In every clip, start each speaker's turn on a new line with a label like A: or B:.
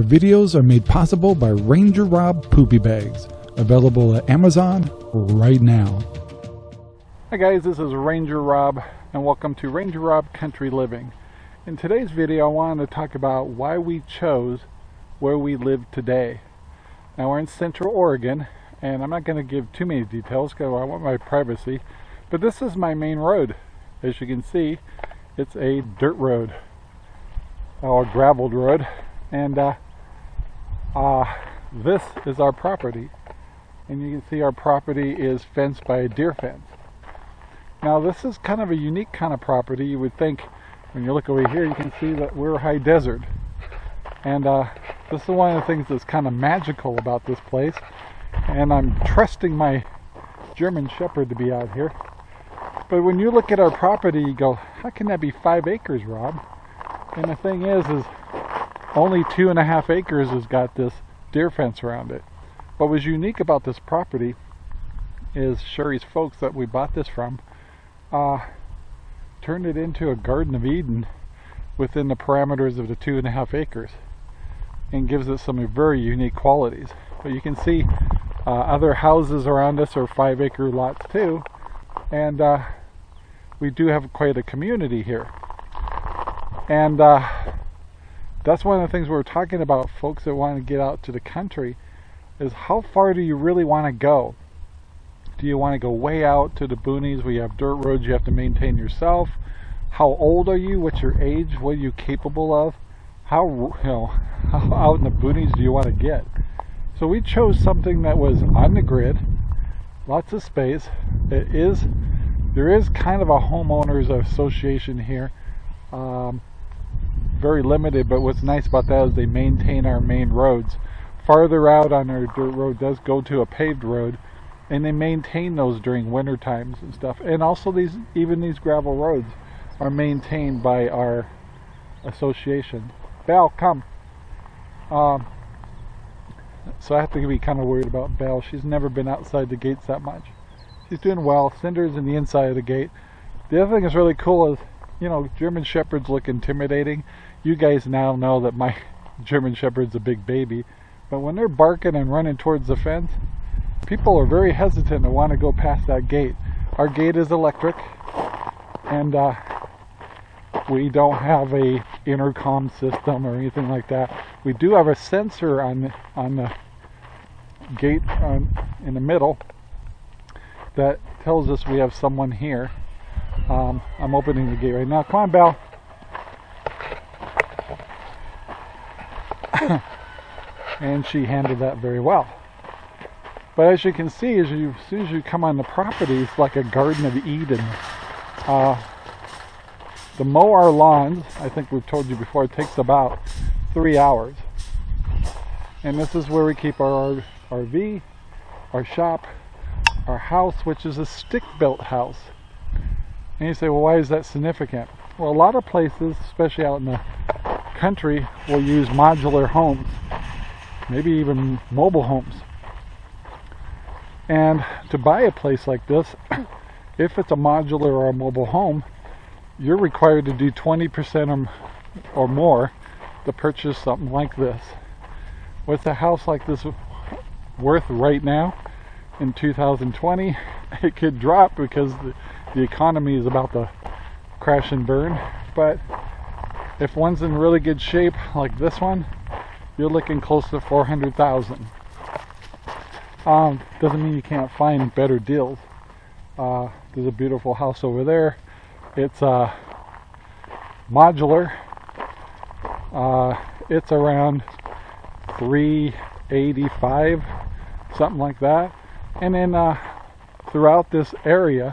A: Our videos are made possible by Ranger Rob Poopy Bags, available at Amazon right now. Hi guys, this is Ranger Rob and welcome to Ranger Rob Country Living. In today's video I wanted to talk about why we chose where we live today. Now we're in Central Oregon and I'm not going to give too many details because I want my privacy, but this is my main road. As you can see, it's a dirt road, or graveled road and uh, uh, this is our property. And you can see our property is fenced by a deer fence. Now this is kind of a unique kind of property. You would think when you look over here you can see that we're high desert. And uh, this is one of the things that's kind of magical about this place. And I'm trusting my German Shepherd to be out here. But when you look at our property you go how can that be five acres Rob? And the thing is is only two and a half acres has got this deer fence around it. What was unique about this property is Sherry's folks that we bought this from uh, turned it into a Garden of Eden within the parameters of the two and a half acres and gives it some very unique qualities. But you can see uh, other houses around us are five acre lots too and uh, we do have quite a community here. And uh, that's one of the things we are talking about folks that want to get out to the country is how far do you really want to go? Do you want to go way out to the boonies where you have dirt roads you have to maintain yourself? How old are you? What's your age? What are you capable of? How you know how out in the boonies do you want to get? So we chose something that was on the grid lots of space. It is there is kind of a homeowners association here. Um, very limited, but what's nice about that is they maintain our main roads. Farther out on our dirt road does go to a paved road, and they maintain those during winter times and stuff. And also these, even these gravel roads are maintained by our association. Belle, come. Um, so I have to be kind of worried about Belle. She's never been outside the gates that much. She's doing well. Cinder's in the inside of the gate. The other thing that's really cool is, you know, German Shepherds look intimidating you guys now know that my German Shepherd's a big baby, but when they're barking and running towards the fence, people are very hesitant to want to go past that gate. Our gate is electric, and uh, we don't have a intercom system or anything like that. We do have a sensor on on the gate on, in the middle that tells us we have someone here. Um, I'm opening the gate right now. Come on, Belle. And she handled that very well. But as you can see, as, you, as soon as you come on the property, it's like a Garden of Eden. Uh, to mow our lawns, I think we've told you before, it takes about three hours. And this is where we keep our RV, our shop, our house, which is a stick-built house. And you say, well, why is that significant? Well, a lot of places, especially out in the country will use modular homes, maybe even mobile homes. And to buy a place like this, if it's a modular or a mobile home, you're required to do 20% or, more to purchase something like this. What's a house like this worth right now in 2020? It could drop because the, the economy is about to crash and burn, but if one's in really good shape, like this one, you're looking close to 400,000. Um, doesn't mean you can't find better deals. Uh, there's a beautiful house over there. It's uh, modular. Uh, it's around 385, something like that. And then uh, throughout this area,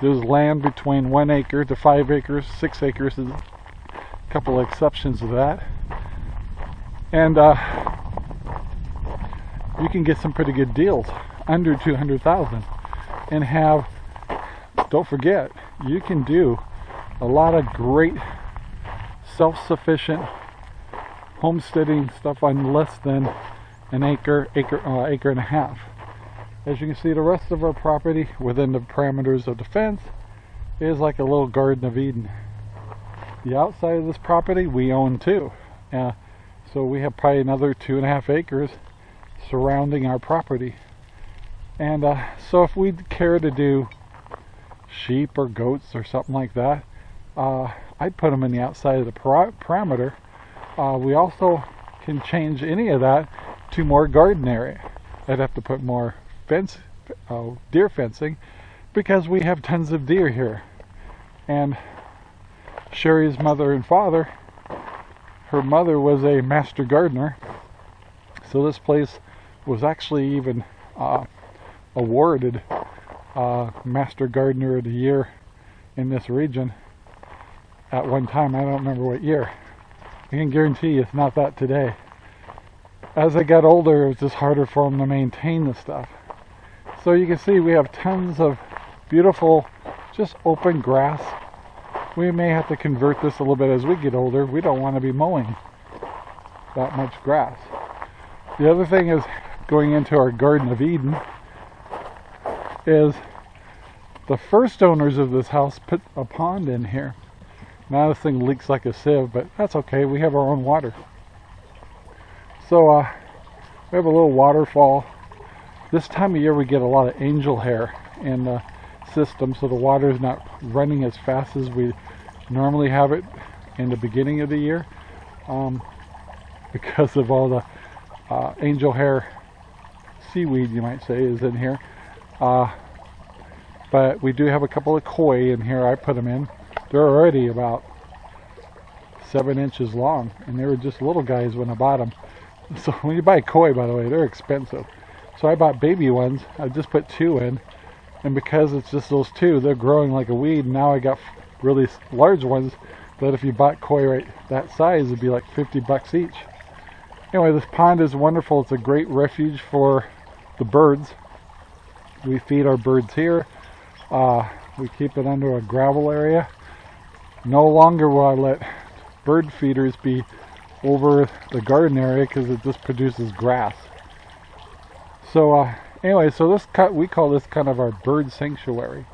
A: there's land between one acre to five acres, six acres a couple of exceptions to that. And uh, you can get some pretty good deals under 200,000 and have, don't forget, you can do a lot of great self-sufficient homesteading stuff on less than an acre, acre, uh, acre and a half. As you can see, the rest of our property within the parameters of the fence is like a little Garden of Eden the outside of this property we own too. Uh, So we have probably another two and a half acres surrounding our property. And uh, so if we'd care to do sheep or goats or something like that, uh, I'd put them in the outside of the parameter. Uh, we also can change any of that to more garden area. I'd have to put more fence, uh, deer fencing because we have tons of deer here. And Sherry's mother and father, her mother was a master gardener. So this place was actually even uh, awarded uh, Master Gardener of the Year in this region at one time. I don't remember what year. I can guarantee you it's not that today. As I got older, it was just harder for them to maintain the stuff. So you can see we have tons of beautiful, just open grass. We may have to convert this a little bit as we get older. We don't want to be mowing that much grass. The other thing is going into our Garden of Eden is the first owners of this house put a pond in here. Now this thing leaks like a sieve, but that's okay. We have our own water. So uh, we have a little waterfall. This time of year we get a lot of angel hair and the system, so the water is not running as fast as we normally have it in the beginning of the year um, because of all the uh, angel hair seaweed, you might say, is in here. Uh, but we do have a couple of koi in here. I put them in. They're already about seven inches long, and they were just little guys when I bought them. So when you buy koi, by the way, they're expensive. So I bought baby ones. I just put two in, and because it's just those two, they're growing like a weed. Now I got really large ones that if you bought koi right that size, it'd be like 50 bucks each. Anyway, this pond is wonderful. It's a great refuge for the birds. We feed our birds here. Uh, we keep it under a gravel area. No longer will I let bird feeders be over the garden area because it just produces grass. So uh, anyway, so this cut we call this kind of our bird sanctuary.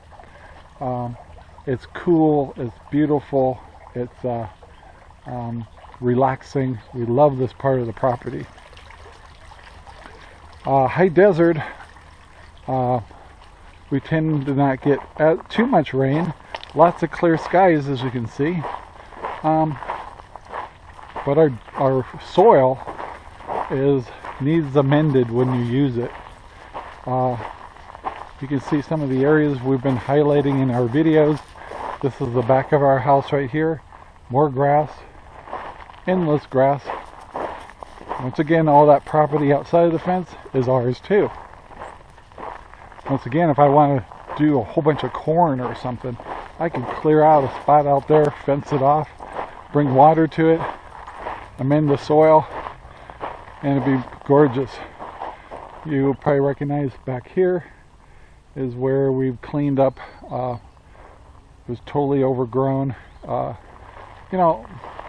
A: Um, it's cool, it's beautiful, it's uh, um, relaxing. We love this part of the property. Uh, high desert, uh, we tend to not get uh, too much rain. Lots of clear skies as you can see. Um, but our, our soil is needs amended when you use it. Uh, you can see some of the areas we've been highlighting in our videos. This is the back of our house right here. More grass, endless grass. Once again, all that property outside of the fence is ours too. Once again, if I want to do a whole bunch of corn or something, I can clear out a spot out there, fence it off, bring water to it, amend the soil, and it'd be gorgeous. You probably recognize back here is where we've cleaned up. Uh, it was totally overgrown. Uh, you know,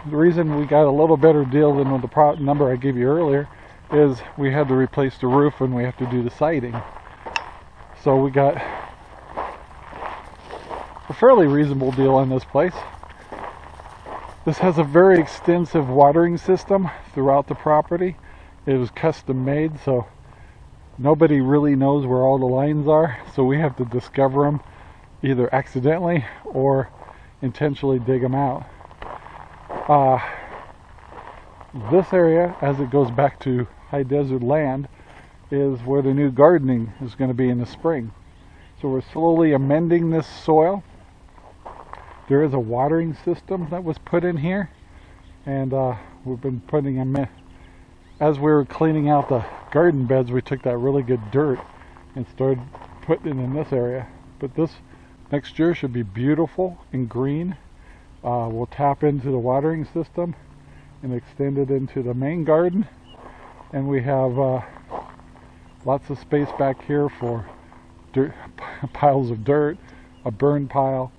A: the reason we got a little better deal than the number I gave you earlier is we had to replace the roof and we have to do the siding. So we got a fairly reasonable deal on this place. This has a very extensive watering system throughout the property. It was custom made, so nobody really knows where all the lines are, so we have to discover them either accidentally or intentionally dig them out. Uh, this area, as it goes back to high desert land, is where the new gardening is going to be in the spring. So we're slowly amending this soil. There is a watering system that was put in here and uh, we've been putting in. As we were cleaning out the garden beds we took that really good dirt and started putting it in this area. But this next year should be beautiful and green. Uh, we'll tap into the watering system and extend it into the main garden and we have uh, lots of space back here for dirt, piles of dirt, a burn pile,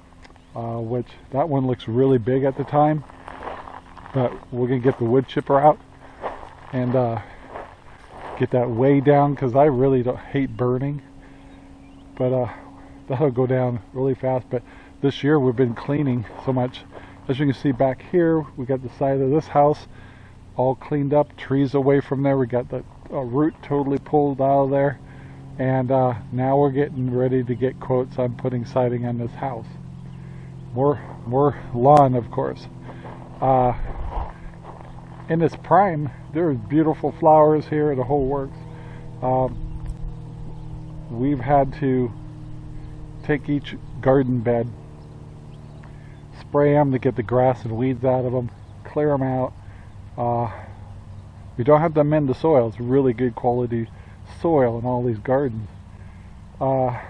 A: uh, which that one looks really big at the time. But we're going to get the wood chipper out and uh, get that way down because I really don't hate burning. But uh, that'll go down really fast. But this year we've been cleaning so much. As you can see back here, we got the side of this house all cleaned up, trees away from there. We got the uh, root totally pulled out of there. And uh, now we're getting ready to get quotes on putting siding on this house. More, more lawn, of course. In its prime, there's beautiful flowers here, the whole works. Um, we've had to take each garden bed, spray them to get the grass and weeds out of them, clear them out. Uh, we don't have to amend the soil. It's really good quality soil in all these gardens. Uh,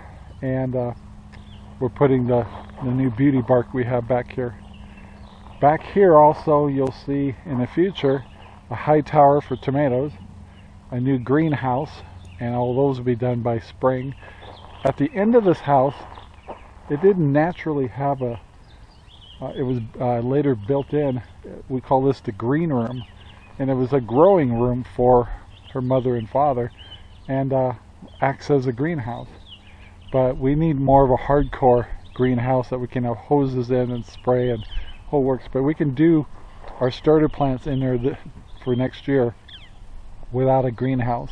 A: and uh, we're putting the, the new beauty bark we have back here. Back here also you'll see in the future a high tower for tomatoes, a new greenhouse, and all those will be done by spring. At the end of this house, it didn't naturally have a, uh, it was uh, later built in, we call this the green room, and it was a growing room for her mother and father and uh, acts as a greenhouse. But we need more of a hardcore greenhouse that we can have hoses in and spray and whole works. But we can do our starter plants in there for next year without a greenhouse.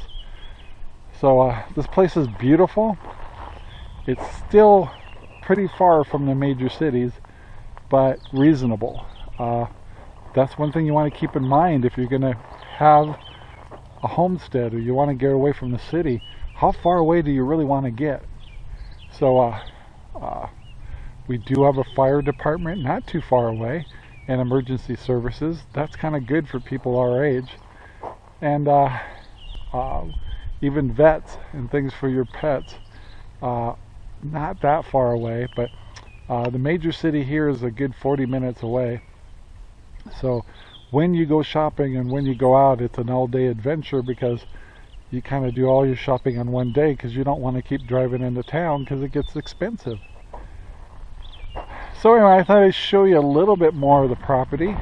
A: So uh, this place is beautiful. It's still pretty far from the major cities, but reasonable. Uh, that's one thing you want to keep in mind if you're going to have a homestead or you want to get away from the city, how far away do you really want to get? So uh, uh, we do have a fire department not too far away and emergency services. That's kind of good for people our age. And uh, uh, even vets and things for your pets. Uh, not that far away, but uh, the major city here is a good 40 minutes away. So when you go shopping and when you go out, it's an all-day adventure because you kind of do all your shopping on one day because you don't want to keep driving into town because it gets expensive. So anyway, I thought I'd show you a little bit more of the property,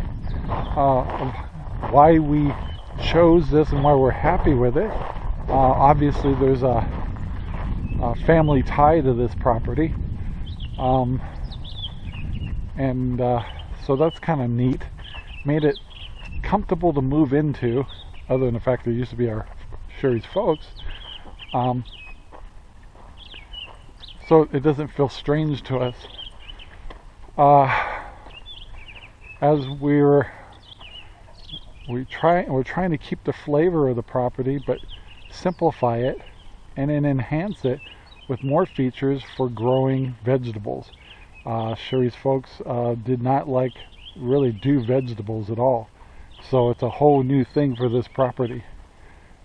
A: uh, of why we chose this and why we're happy with it. Uh, obviously, there's a, a, family tie to this property, um, and uh, so that's kind of neat. Made it comfortable to move into, other than the fact that it used to be our Sherry's folks. Um, so it doesn't feel strange to us. Uh, as we're we try we're trying to keep the flavor of the property, but simplify it and then enhance it with more features for growing vegetables. Uh, Sherry's folks uh, did not like really do vegetables at all. So it's a whole new thing for this property.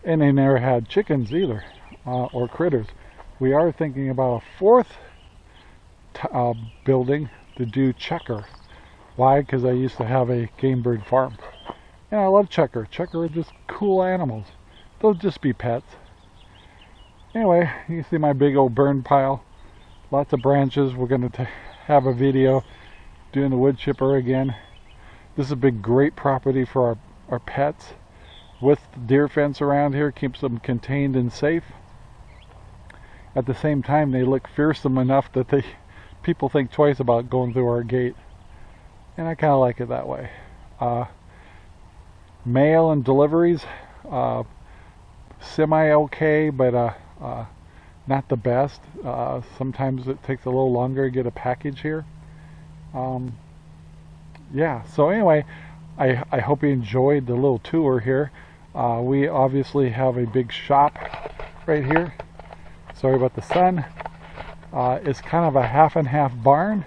A: And they never had chickens either, uh, or critters. We are thinking about a fourth uh, building to do chukar. Why? Because I used to have a game bird farm. And I love chukar. Chukar are just cool animals. They'll just be pets. Anyway, you see my big old burn pile. Lots of branches. We're going to have a video doing the wood chipper again. This is a big great property for our, our pets. With the deer fence around here keeps them contained and safe. At the same time they look fearsome enough that they people think twice about going through our gate. And I kind of like it that way. Uh, mail and deliveries, uh, semi-okay, but uh, uh, not the best. Uh, sometimes it takes a little longer to get a package here. Um, yeah, so anyway, I, I hope you enjoyed the little tour here. Uh, we obviously have a big shop right here. Sorry about the sun. Uh, it's kind of a half and half barn,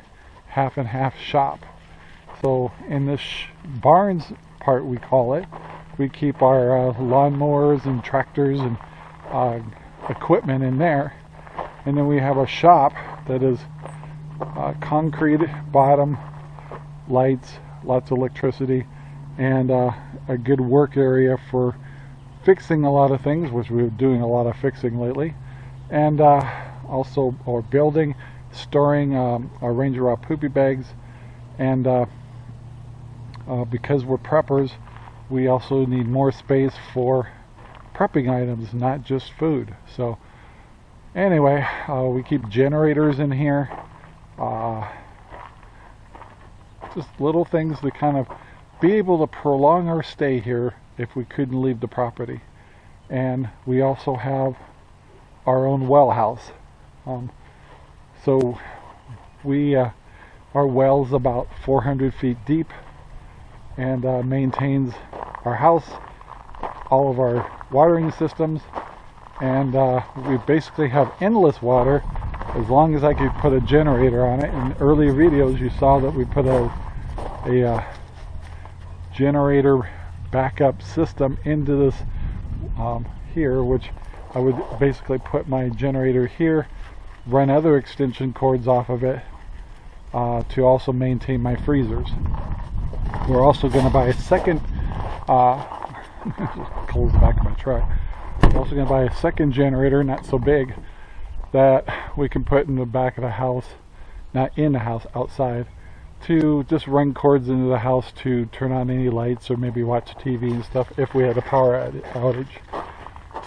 A: half and half shop. So in this barns part we call it, we keep our uh, lawnmowers and tractors and uh, equipment in there. And then we have a shop that is uh, concrete bottom, lights, lots of electricity, and uh, a good work area for fixing a lot of things, which we're doing a lot of fixing lately, and uh, also our building, storing um, our Ranger Rob poopy bags, and uh, uh, because we're preppers, we also need more space for prepping items, not just food. So anyway, uh, we keep generators in here. Uh, just little things to kind of be able to prolong our stay here if we couldn't leave the property. And we also have our own well house. Um, so we, uh, our well's about 400 feet deep and uh, maintains our house, all of our watering systems, and uh, we basically have endless water as long as I could put a generator on it. In earlier videos you saw that we put a, a uh, generator backup system into this um, here which I would basically put my generator here run other extension cords off of it uh, to also maintain my freezers. We're also going to buy a second uh, close the back of my truck. We're also going to buy a second generator, not so big, that we can put in the back of the house, not in the house, outside, to just run cords into the house to turn on any lights or maybe watch TV and stuff if we had a power outage.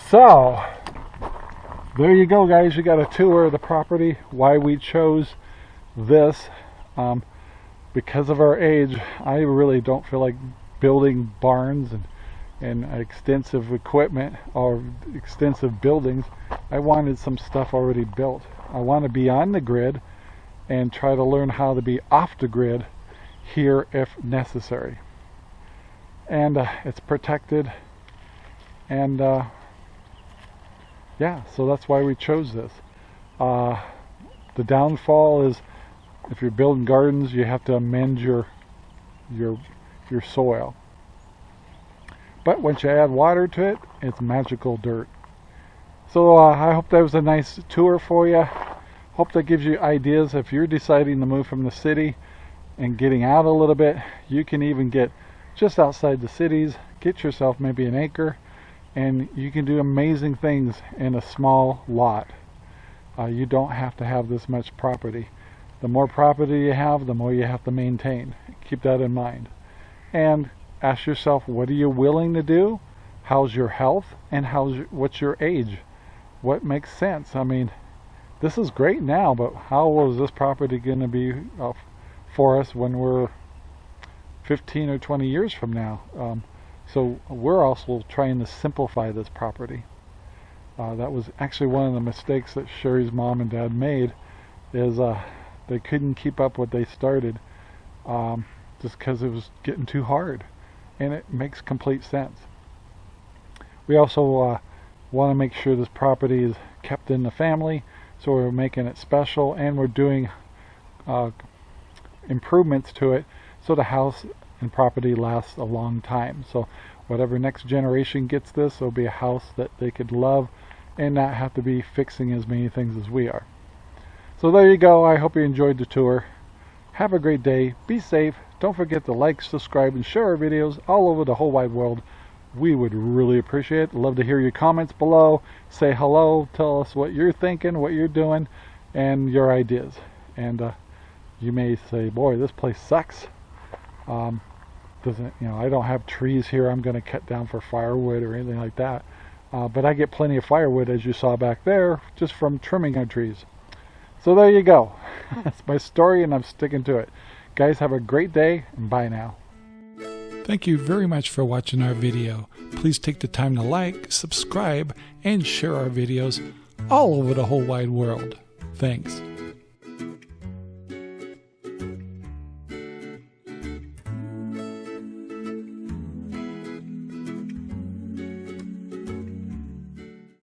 A: So, there you go guys, you got a tour of the property, why we chose this. Um, because of our age, I really don't feel like building barns and and extensive equipment or extensive buildings. I wanted some stuff already built. I want to be on the grid and try to learn how to be off the grid here if necessary. And uh, it's protected and uh, yeah, so that's why we chose this. Uh, the downfall is if you're building gardens, you have to amend your your your soil. But once you add water to it, it's magical dirt. So uh, I hope that was a nice tour for you. Hope that gives you ideas if you're deciding to move from the city and getting out a little bit. You can even get just outside the cities, get yourself maybe an acre, and you can do amazing things in a small lot. Uh, you don't have to have this much property. The more property you have, the more you have to maintain. Keep that in mind. And ask yourself, what are you willing to do? How's your health? And how's your, what's your age? What makes sense? I mean, this is great now, but how is this property going to be uh, for us when we're 15 or 20 years from now? Um, so we're also trying to simplify this property. Uh, that was actually one of the mistakes that Sherry's mom and dad made is uh, they couldn't keep up what they started um, just because it was getting too hard and it makes complete sense. We also uh, want to make sure this property is kept in the family so we're making it special and we're doing uh, improvements to it so the house and property lasts a long time. So whatever next generation gets this, it'll be a house that they could love and not have to be fixing as many things as we are. So there you go. I hope you enjoyed the tour. Have a great day. Be safe. Don't forget to like, subscribe, and share our videos all over the whole wide world. We would really appreciate it. Love to hear your comments below. Say hello. Tell us what you're thinking, what you're doing, and your ideas. And uh, you may say, boy, this place sucks. Um, doesn't you know I don't have trees here I'm going to cut down for firewood or anything like that. Uh, but I get plenty of firewood as you saw back there just from trimming our trees. So there you go. That's my story and I'm sticking to it. Guys have a great day and bye now.
B: Thank you very much for watching our video. Please take the time to like subscribe and share our videos all over the whole wide world. Thanks